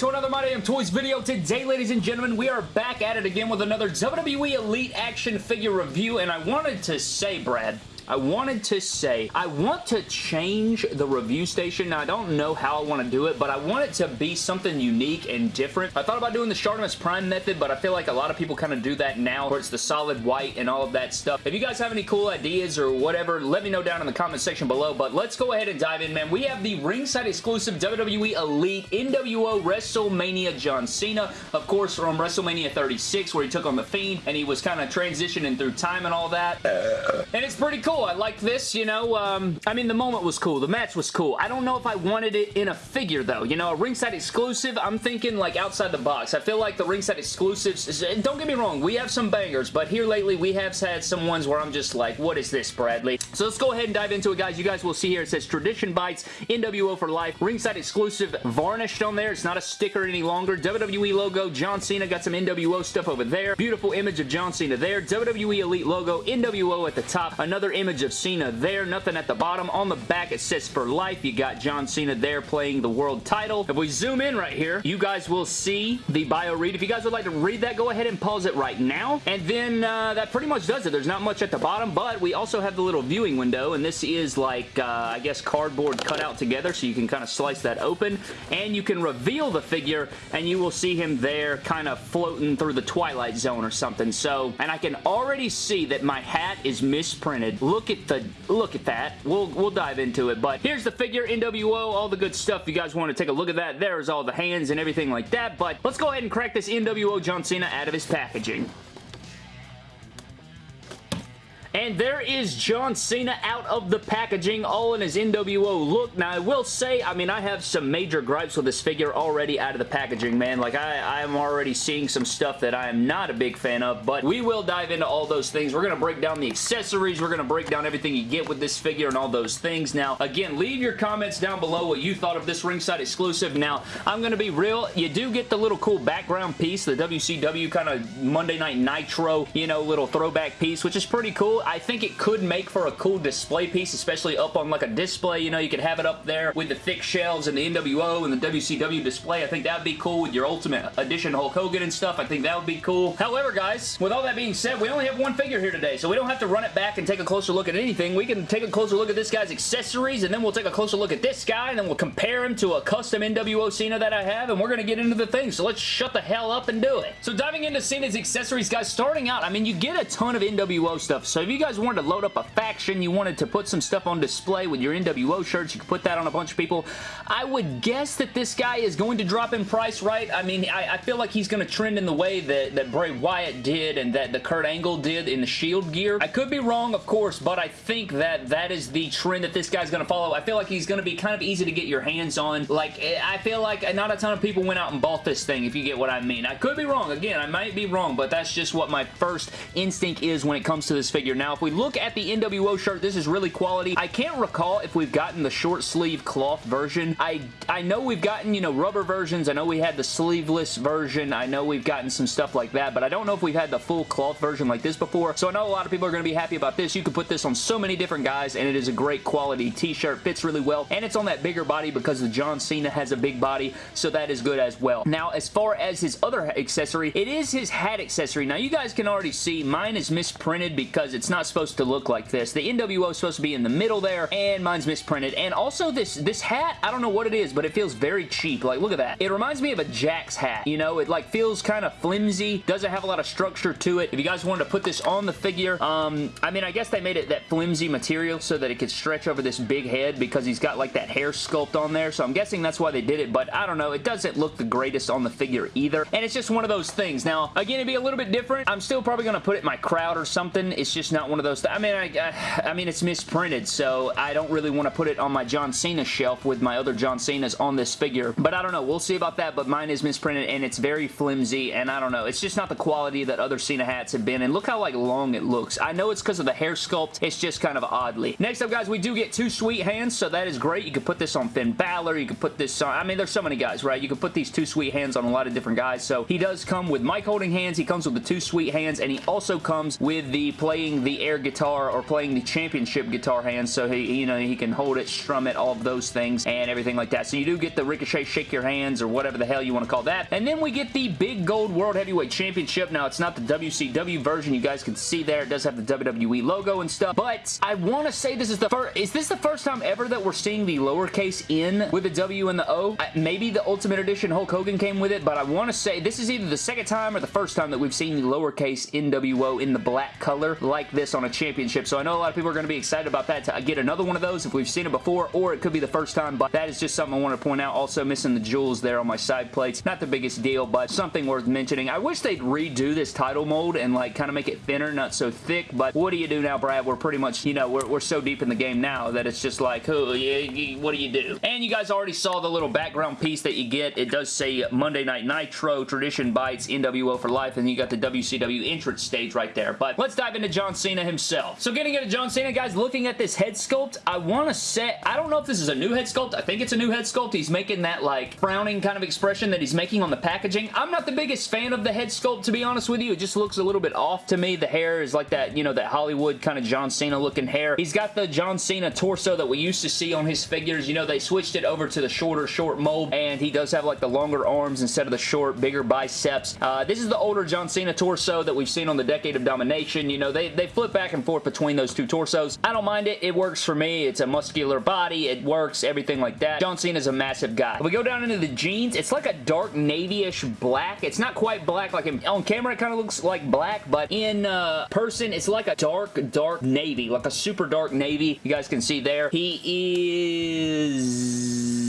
to another My Damn Toys video. Today, ladies and gentlemen, we are back at it again with another WWE Elite action figure review, and I wanted to say, Brad, I wanted to say, I want to change the review station. Now, I don't know how I want to do it, but I want it to be something unique and different. I thought about doing the Shartimus Prime method, but I feel like a lot of people kind of do that now, where it's the solid white and all of that stuff. If you guys have any cool ideas or whatever, let me know down in the comment section below, but let's go ahead and dive in, man. We have the ringside exclusive WWE Elite NWO WrestleMania John Cena, of course, from WrestleMania 36, where he took on The Fiend, and he was kind of transitioning through time and all that. And it's pretty cool I like this, you know. Um, I mean, the moment was cool. The match was cool. I don't know if I wanted it in a figure, though. You know, a ringside exclusive, I'm thinking, like, outside the box. I feel like the ringside exclusives, don't get me wrong, we have some bangers, but here lately, we have had some ones where I'm just like, what is this, Bradley? So let's go ahead and dive into it, guys. You guys will see here, it says Tradition Bites, NWO for life, ringside exclusive, varnished on there. It's not a sticker any longer. WWE logo, John Cena, got some NWO stuff over there. Beautiful image of John Cena there. WWE Elite logo, NWO at the top. Another image image of Cena there. Nothing at the bottom. On the back, it says for life. You got John Cena there playing the world title. If we zoom in right here, you guys will see the bio read. If you guys would like to read that, go ahead and pause it right now. And then uh, that pretty much does it. There's not much at the bottom, but we also have the little viewing window, and this is like, uh, I guess, cardboard cut out together, so you can kind of slice that open, and you can reveal the figure, and you will see him there kind of floating through the Twilight Zone or something. So, and I can already see that my hat is misprinted. Look look at the look at that. We'll we'll dive into it, but here's the figure, NWO, all the good stuff. If you guys want to take a look at that, there's all the hands and everything like that, but let's go ahead and crack this NWO John Cena out of his packaging. And there is John Cena out of the packaging, all in his NWO look. Now, I will say, I mean, I have some major gripes with this figure already out of the packaging, man. Like, I, I am already seeing some stuff that I am not a big fan of, but we will dive into all those things. We're going to break down the accessories. We're going to break down everything you get with this figure and all those things. Now, again, leave your comments down below what you thought of this ringside exclusive. Now, I'm going to be real. You do get the little cool background piece, the WCW kind of Monday Night Nitro, you know, little throwback piece, which is pretty cool. I think it could make for a cool display piece, especially up on like a display. You know, you could have it up there with the thick shelves and the NWO and the WCW display. I think that would be cool with your Ultimate Edition Hulk Hogan and stuff. I think that would be cool. However, guys, with all that being said, we only have one figure here today, so we don't have to run it back and take a closer look at anything. We can take a closer look at this guy's accessories, and then we'll take a closer look at this guy, and then we'll compare him to a custom NWO Cena that I have, and we're going to get into the thing, so let's shut the hell up and do it. So diving into Cena's accessories, guys, starting out, I mean, you get a ton of NWO stuff, so if you guys want wanted to load up a faction, you wanted to put some stuff on display with your NWO shirts, you could put that on a bunch of people. I would guess that this guy is going to drop in price, right? I mean, I, I feel like he's going to trend in the way that, that Bray Wyatt did and that the Kurt Angle did in the Shield gear. I could be wrong, of course, but I think that that is the trend that this guy's going to follow. I feel like he's going to be kind of easy to get your hands on. Like, eh, I feel like not a ton of people went out and bought this thing, if you get what I mean. I could be wrong. Again, I might be wrong, but that's just what my first instinct is when it comes to this figure. Now, if we look at the NWO shirt, this is really quality. I can't recall if we've gotten the short sleeve cloth version. I, I know we've gotten, you know, rubber versions. I know we had the sleeveless version. I know we've gotten some stuff like that, but I don't know if we've had the full cloth version like this before. So I know a lot of people are going to be happy about this. You can put this on so many different guys, and it is a great quality t-shirt. Fits really well, and it's on that bigger body because the John Cena has a big body, so that is good as well. Now, as far as his other accessory, it is his hat accessory. Now, you guys can already see mine is misprinted because it's not supposed to look like this. The NWO is supposed to be in the middle there, and mine's misprinted. And also this, this hat, I don't know what it is, but it feels very cheap. Like, look at that. It reminds me of a Jakks hat. You know, it like feels kind of flimsy, doesn't have a lot of structure to it. If you guys wanted to put this on the figure, um, I mean, I guess they made it that flimsy material so that it could stretch over this big head because he's got like that hair sculpt on there. So I'm guessing that's why they did it, but I don't know. It doesn't look the greatest on the figure either. And it's just one of those things. Now, again, it'd be a little bit different. I'm still probably going to put it in my crowd or something. It's just not one of those. I mean, I, I, I mean, it's misprinted, so I don't really want to put it on my John Cena shelf with my other John Cena's on this figure, but I don't know. We'll see about that, but mine is misprinted, and it's very flimsy, and I don't know. It's just not the quality that other Cena hats have been, and look how, like, long it looks. I know it's because of the hair sculpt. It's just kind of oddly. Next up, guys, we do get two sweet hands, so that is great. You can put this on Finn Balor. You can put this on... I mean, there's so many guys, right? You can put these two sweet hands on a lot of different guys, so he does come with mic holding hands. He comes with the two sweet hands, and he also comes with the playing the air guitar or playing the championship guitar hand so he, you know, he can hold it, strum it, all of those things and everything like that. So you do get the Ricochet Shake Your Hands or whatever the hell you want to call that. And then we get the Big Gold World Heavyweight Championship. Now, it's not the WCW version. You guys can see there. It does have the WWE logo and stuff. But I want to say this is the first... Is this the first time ever that we're seeing the lowercase N with the W and the O? I, maybe the Ultimate Edition Hulk Hogan came with it, but I want to say this is either the second time or the first time that we've seen the lowercase NWO in the black color like this on a championship. So I know a lot of people are going to be excited about that to get another one of those if we've seen it before, or it could be the first time, but that is just something I want to point out. Also missing the jewels there on my side plates. Not the biggest deal, but something worth mentioning. I wish they'd redo this title mold and like kind of make it thinner, not so thick, but what do you do now, Brad? We're pretty much, you know, we're, we're so deep in the game now that it's just like, oh, yeah, what do you do? And you guys already saw the little background piece that you get. It does say Monday Night Nitro, Tradition Bites, NWO for Life, and you got the WCW entrance stage right there. But let's dive into John Cena himself. So getting into John Cena, guys, looking at this head sculpt, I want to say, I don't know if this is a new head sculpt. I think it's a new head sculpt. He's making that like frowning kind of expression that he's making on the packaging. I'm not the biggest fan of the head sculpt, to be honest with you. It just looks a little bit off to me. The hair is like that, you know, that Hollywood kind of John Cena looking hair. He's got the John Cena torso that we used to see on his figures. You know, they switched it over to the shorter, short mold, and he does have like the longer arms instead of the short, bigger biceps. Uh, this is the older John Cena torso that we've seen on the Decade of Domination. You know, they, they flip back and forth between those two torsos. I don't mind it. It works for me. It's a muscular body. It works, everything like that. John Cena's a massive guy. If we go down into the jeans, it's like a dark navy-ish black. It's not quite black. Like in, on camera, it kind of looks like black, but in uh, person, it's like a dark, dark navy. Like a super dark navy. You guys can see there. He is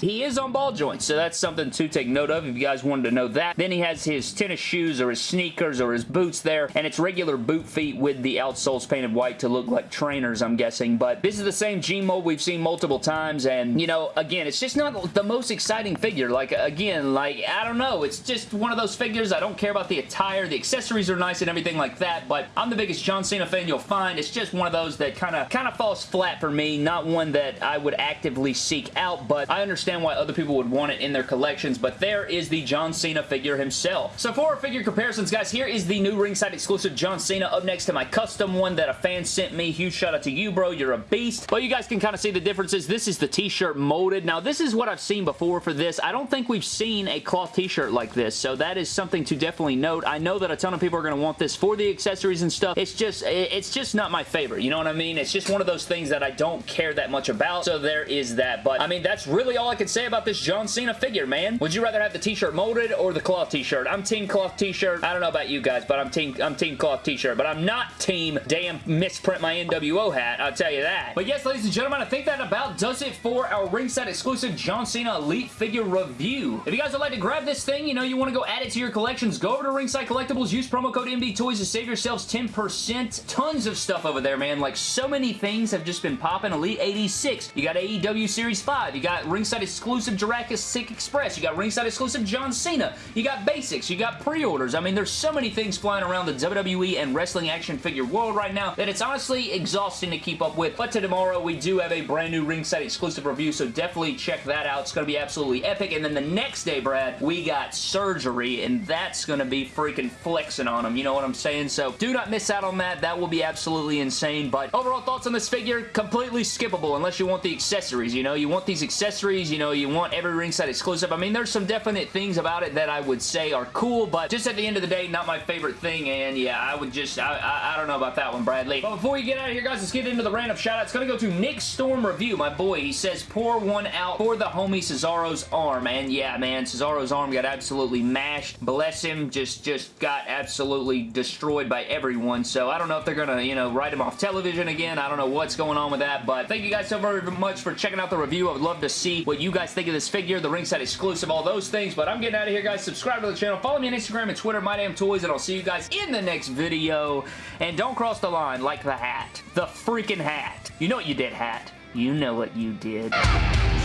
he is on ball joints, so that's something to take note of if you guys wanted to know that. Then he has his tennis shoes or his sneakers or his boots there, and it's regular boot feet with the outsoles painted white to look like trainers, I'm guessing. But this is the same G mold we've seen multiple times, and, you know, again, it's just not the most exciting figure. Like, again, like, I don't know. It's just one of those figures. I don't care about the attire. The accessories are nice and everything like that, but I'm the biggest John Cena fan you'll find. It's just one of those that kind of kind of falls flat for me. Not one that I would actively seek out, but I understand understand why other people would want it in their collections, but there is the John Cena figure himself. So for our figure comparisons, guys, here is the new ringside exclusive John Cena up next to my custom one that a fan sent me. Huge shout out to you, bro. You're a beast. But you guys can kind of see the differences. This is the t-shirt molded. Now, this is what I've seen before for this. I don't think we've seen a cloth t-shirt like this, so that is something to definitely note. I know that a ton of people are going to want this for the accessories and stuff. It's just, it's just not my favorite. You know what I mean? It's just one of those things that I don't care that much about, so there is that. But, I mean, that's really all I can say about this John Cena figure, man. Would you rather have the t-shirt molded or the cloth t-shirt? I'm team cloth t-shirt. I don't know about you guys, but I'm team I'm team cloth t-shirt. But I'm not team damn misprint my NWO hat. I'll tell you that. But yes, ladies and gentlemen, I think that about does it for our ringside exclusive John Cena Elite figure review. If you guys would like to grab this thing, you know, you want to go add it to your collections, go over to Ringside Collectibles, use promo code MD Toys to save yourselves 10%. Tons of stuff over there, man. Like, so many things have just been popping. Elite 86. You got AEW Series 5. You got ringside exclusive Jurassic Sick Express. You got ringside exclusive John Cena. You got basics. You got pre-orders. I mean, there's so many things flying around the WWE and wrestling action figure world right now that it's honestly exhausting to keep up with. But to tomorrow, we do have a brand new ringside exclusive review, so definitely check that out. It's going to be absolutely epic. And then the next day, Brad, we got surgery, and that's going to be freaking flexing on them. You know what I'm saying? So do not miss out on that. That will be absolutely insane. But overall thoughts on this figure, completely skippable unless you want the accessories. You know, you want these accessories. You know, you want every ringside exclusive. I mean, there's some definite things about it that I would say are cool, but just at the end of the day, not my favorite thing, and yeah, I would just, I, I, I don't know about that one, Bradley. But before we get out of here, guys, let's get into the random shout-out. It's going to go to Nick Storm Review, my boy. He says, pour one out for the homie Cesaro's arm, and yeah, man, Cesaro's arm got absolutely mashed. Bless him, just, just got absolutely destroyed by everyone, so I don't know if they're going to, you know, write him off television again. I don't know what's going on with that, but thank you guys so very much for checking out the review. I would love to see you guys think of this figure, the ringside exclusive, all those things, but I'm getting out of here, guys. Subscribe to the channel. Follow me on Instagram and Twitter, My Damn Toys, and I'll see you guys in the next video. And don't cross the line like the hat. The freaking hat. You know what you did, hat. You know what you did.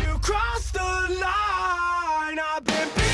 You crossed the line. I've been